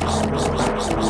Christmas, Christmas, Christmas.